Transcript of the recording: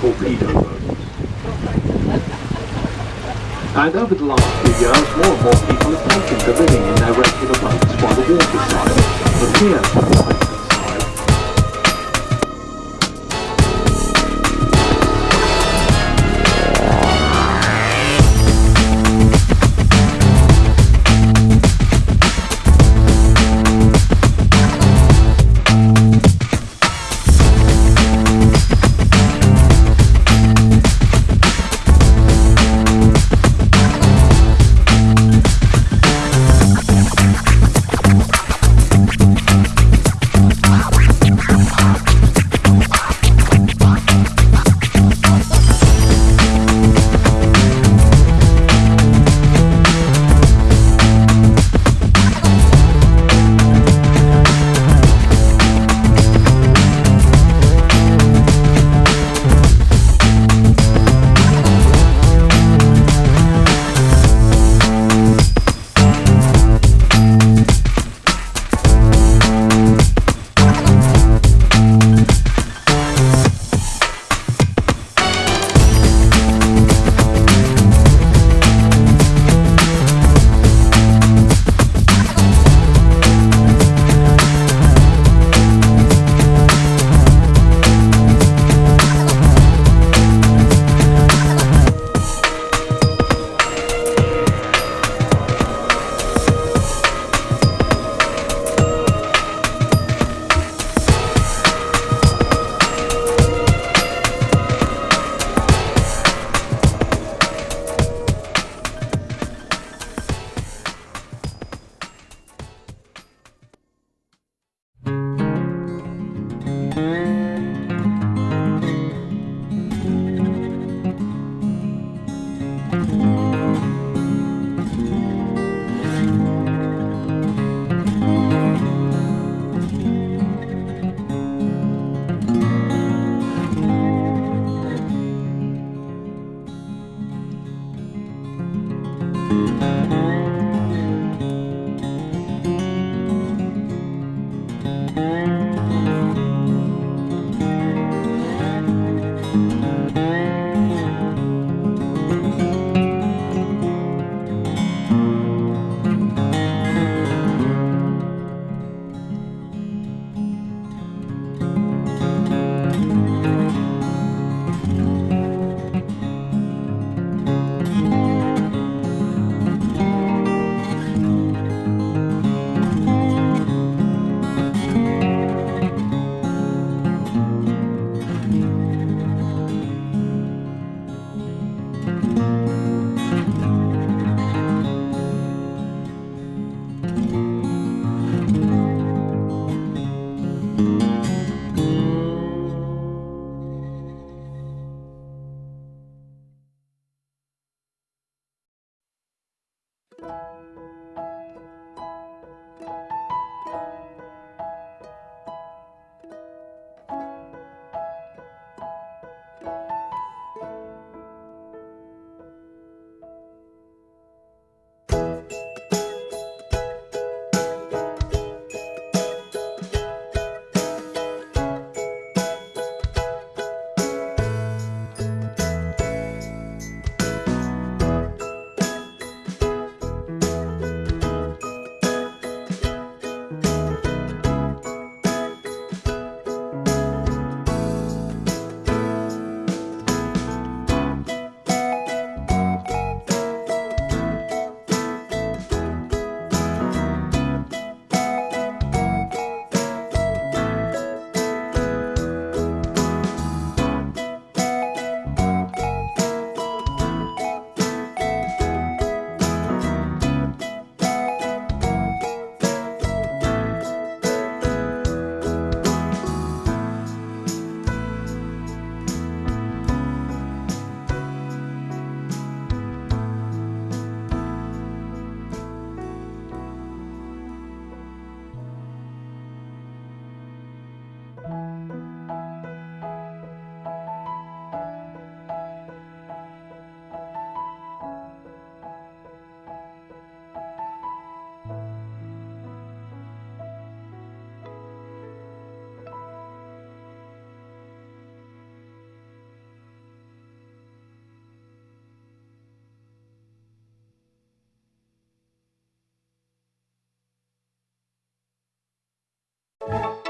torpedo boats. And over the last few years more and more people have taken to living in their regular boats by the waterside. But here, Mm-hmm. Thank